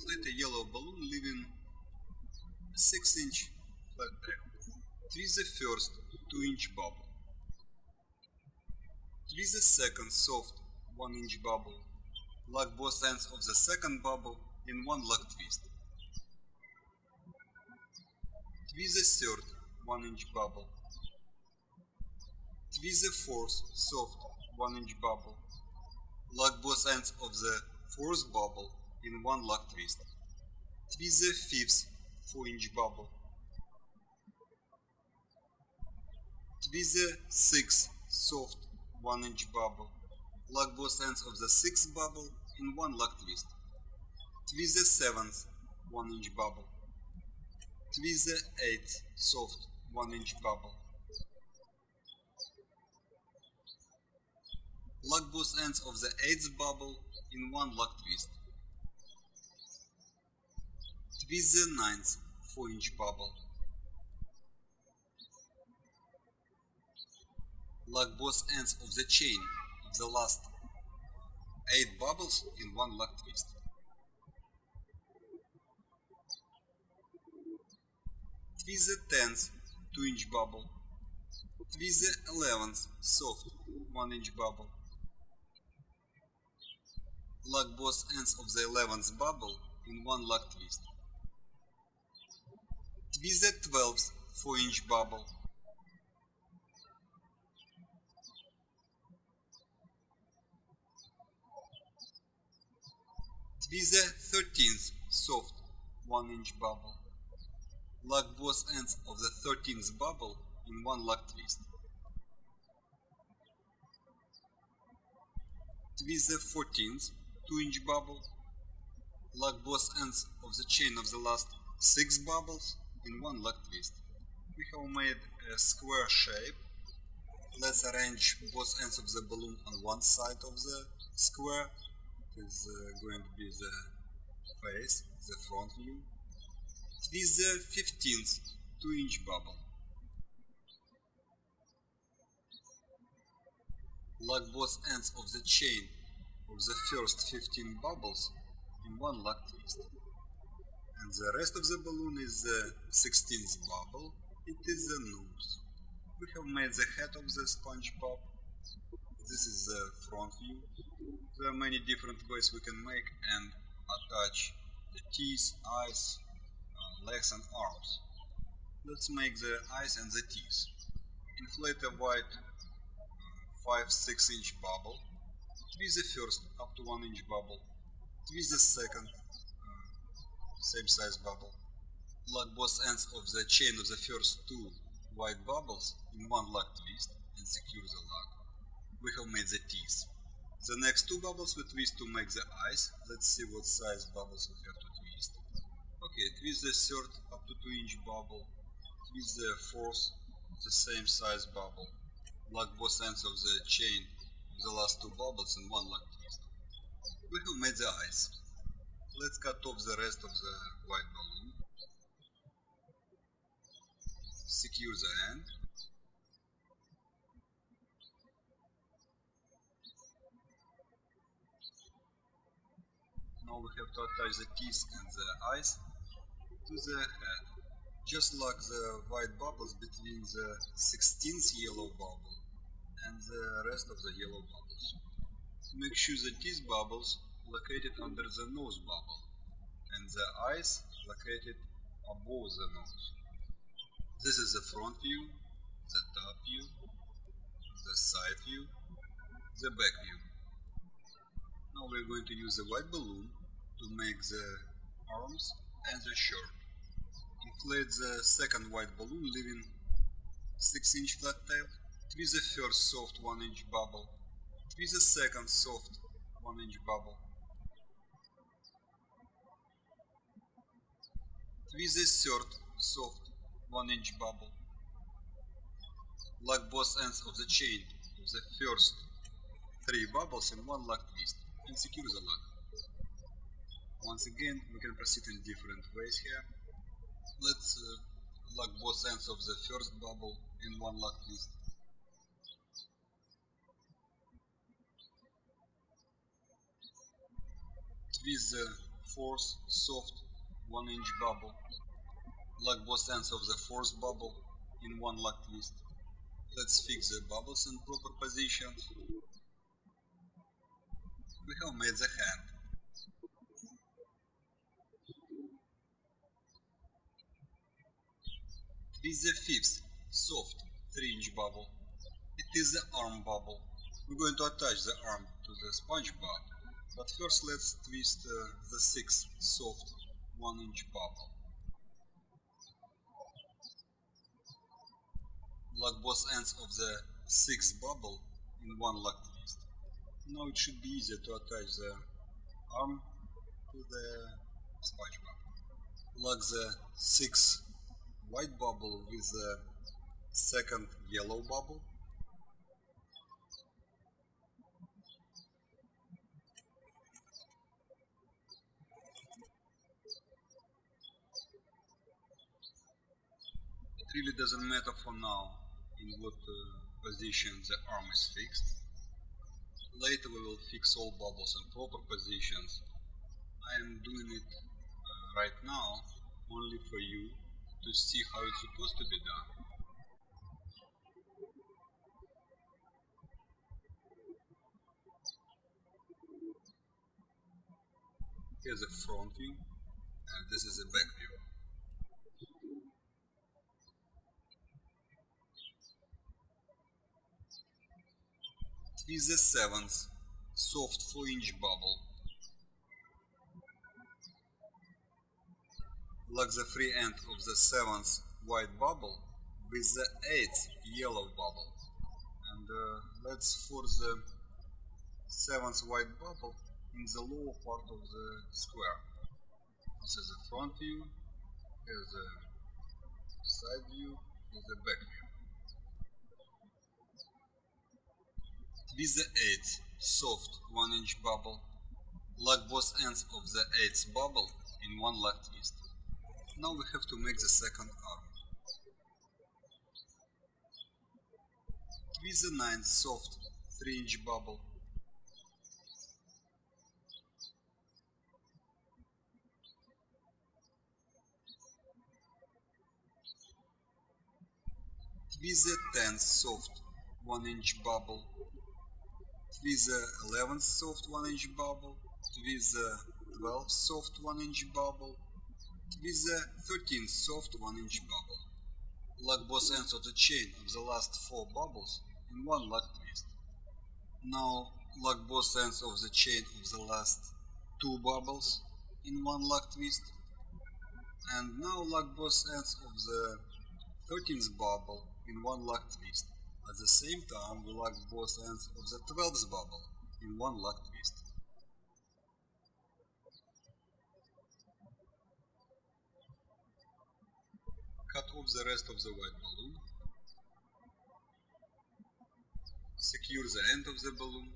Inflate a yellow balloon leaving a 6 inch flat tail. Twist the first 2 inch bubble. Twist the second soft 1 inch bubble. Lock both ends of the second bubble in one lock twist. Twist the third 1 inch bubble. Twist the fourth soft 1 inch bubble. Lock both ends of the fourth bubble in one lock twist. Twist the fifth 4 inch bubble. Twist the sixth soft 1 inch bubble. Lock both ends of the sixth bubble in one lock twist. Twist the seventh 1 inch bubble. Twist the eighth soft 1 inch bubble. Lock both ends of the eighth bubble in one lock twist. Twist the ninth 4 inch bubble. Lock both ends of the chain of the last 8 bubbles in one lock twist. Twist the 10th 2 inch bubble. Twist the 11th soft 1 inch bubble. Lock both ends of the 11th bubble in one lock twist. Twist the 12th 4 inch bubble. Twist the 13th soft 1 inch bubble. Lock both ends of the 13th bubble in one lock twist. Twist the 14th 2 inch bubble. Lock both ends of the chain of the last 6 bubbles in one lock twist. We have made a square shape. Let's arrange both ends of the balloon on one side of the square. It is uh, going to be the face, the front view. Twist the 15th 2 inch bubble. Lock both ends of the chain of the first 15 bubbles in one lock twist. The rest of the balloon is the 16th bubble, it is the nose. We have made the head of the SpongeBob. This is the front view. There are many different ways we can make and attach the teeth, eyes, uh, legs and arms. Let's make the eyes and the teeth. Inflate a white 5-6 inch bubble. Twist the first up to 1 inch bubble. Twist the second uh, same size bubble. Lock both ends of the chain of the first two white bubbles in one lock twist and secure the lock. We have made the teeth. The next two bubbles we twist to make the eyes. Let's see what size bubbles we have to twist. Okay, twist the third up to 2 inch bubble. Twist the fourth, the same size bubble. Lock both ends of the chain the last two bubbles in one lock twist. We have made the eyes. Let's cut off the rest of the white balloon. Secure the end. Now we have to attach the teeth and the eyes to the head. Just lock the white bubbles between the 16th yellow bubble and the rest of the yellow bubbles. Make sure that these bubbles located under the nose bubble and the eyes located above the nose. This is the front view, the top view, the side view, the back view. Now we're going to use the white balloon to make the arms and the shirt. Inflate the second white balloon leaving 6 inch flat tail. Twist the first soft 1 inch bubble. Twist the second soft 1 inch bubble. Twist the third soft 1 inch bubble. Lock both ends of the chain of the first 3 bubbles in one lock twist and secure the lock. Once again, we can proceed in different ways here. Let's uh, lock both ends of the first bubble in one lock twist. Twist the fourth soft 1 inch bubble. Lock both ends of the fourth bubble in one lock twist. Let's fix the bubbles in proper position. We have made the hand. Twist the fifth soft 3 inch bubble. It is the arm bubble. We're going to attach the arm to the SpongeBob, but first let's twist uh, the sixth soft 1 inch bubble. Lock both ends of the sixth bubble in one lock twist. Now it should be easier to attach the arm to the SpongeBob. Lock the sixth white bubble with the second yellow bubble. Really doesn't matter for now in what uh, position the arm is fixed. Later we will fix all bubbles in proper positions. I am doing it uh, right now only for you to see how it's supposed to be done. Here's a front view and this is a back view. Twist the seventh soft 4 inch bubble. Lock the free end of the seventh white bubble with the eighth yellow bubble. And uh, let's force the seventh white bubble in the lower part of the square. This is the front view, here's the side view, here's the back view. Twist the 8th soft 1 inch bubble. Lock both ends of the 8th bubble in one lock twist. Now we have to make the second arm. Twist the 9th soft 3 inch bubble. Twist the 10th soft 1 inch bubble twist the 11th soft 1 inch bubble, twist the 12th soft 1 inch bubble, twist the 13th soft 1 inch bubble. Lock both ends of the chain of the last 4 bubbles in one lock twist. Now lock both ends of the chain of the last 2 bubbles in one lock twist. And now lock both ends of the 13th bubble in one lock twist. At the same time, we lock both ends of the 12th bubble in one lock twist. Cut off the rest of the white balloon. Secure the end of the balloon.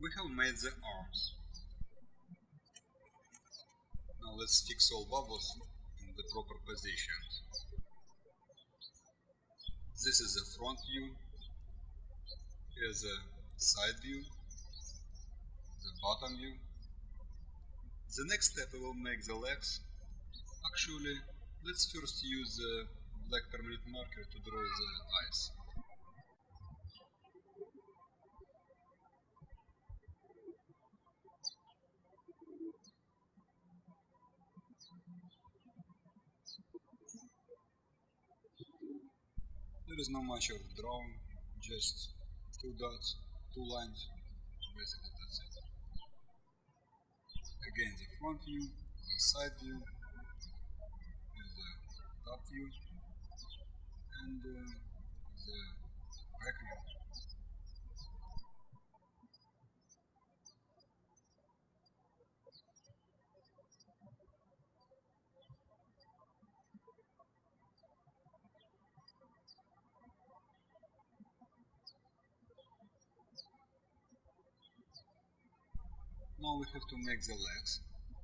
We have made the arms. Now let's fix all bubbles in the proper positions. This is the front view. Here's the side view, the bottom view. The next step will make the legs. Actually, let's first use the black permanent marker to draw the eyes. There is not much of drawing, just two dots, two lines, basically that's it. Again the front view, the side view, the top view, and uh, Now we have to make the legs.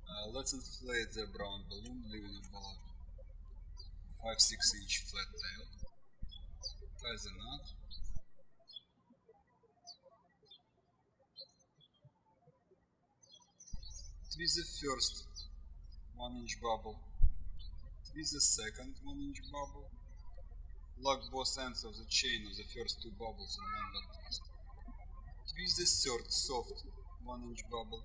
Uh, let's inflate the brown balloon, leaving about 5-6 inch flat tail. Tie the knot. Twist the first 1 inch bubble. Twist the second 1 inch bubble. Lock both ends of the chain of the first two bubbles in one twist. Twist the third soft 1 inch bubble.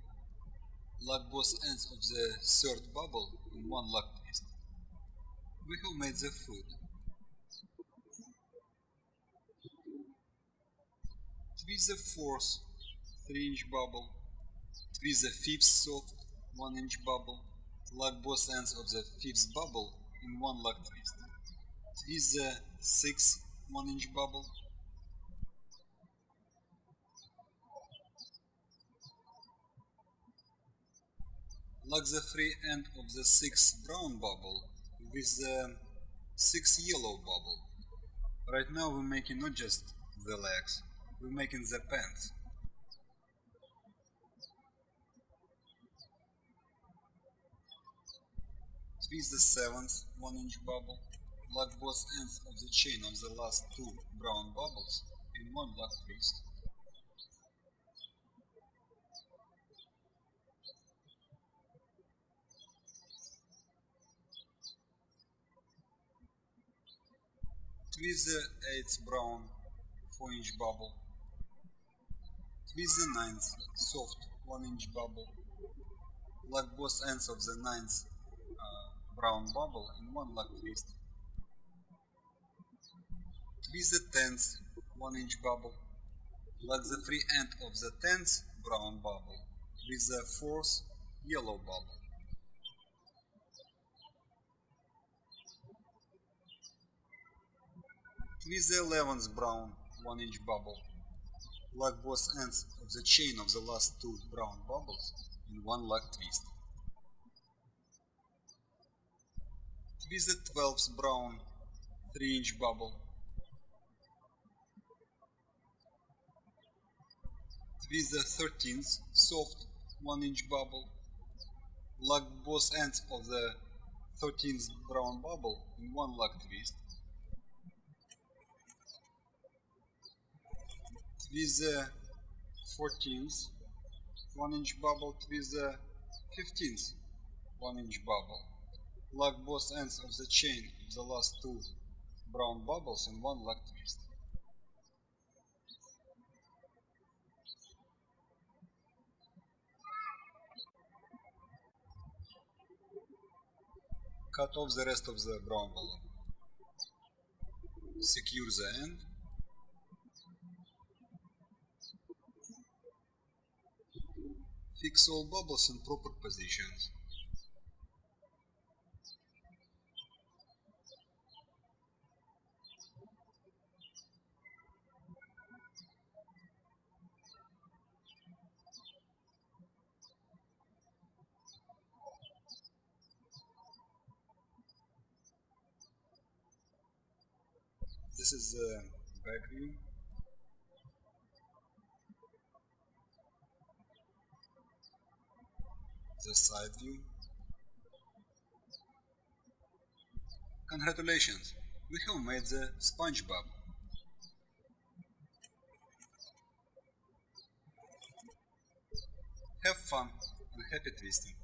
Lock both ends of the third bubble in one lock twist. We have made the food. Twist the fourth 3 inch bubble. Twist the fifth soft 1 inch bubble. Lock both ends of the fifth bubble in one lock twist. Twist the sixth 1 inch bubble. Lock the free end of the sixth brown bubble with the sixth yellow bubble. Right now we're making not just the legs, we're making the pants. Twist the seventh 1 inch bubble. Lock both ends of the chain of the last two brown bubbles in one lock twist. Twist the eighth brown 4 inch bubble. Twist the ninth soft 1 inch bubble. Lock both ends of the ninth uh, brown bubble in one lock twist. Twist the tenth 1 inch bubble. Lock the free end of the tenth brown bubble with the fourth yellow bubble. Twist the eleventh uh, brown 1 inch bubble. Lock both ends of the chain of the last two brown bubbles in one lock twist. Twist the twelfth brown 3 inch bubble. Twist the thirteenth soft 1 inch bubble. Lock both ends of the 13th brown bubble in one lock twist. With the 14th 1 inch bubble with the 15th 1 inch bubble. Lock both ends of the chain of the last two brown bubbles in one lock twist. Cut off the rest of the brown balloon. Secure the end Fix all bubbles in proper positions. This is uh, the back view. The side view. Congratulations, we have made the SpongeBob. Have fun and happy twisting.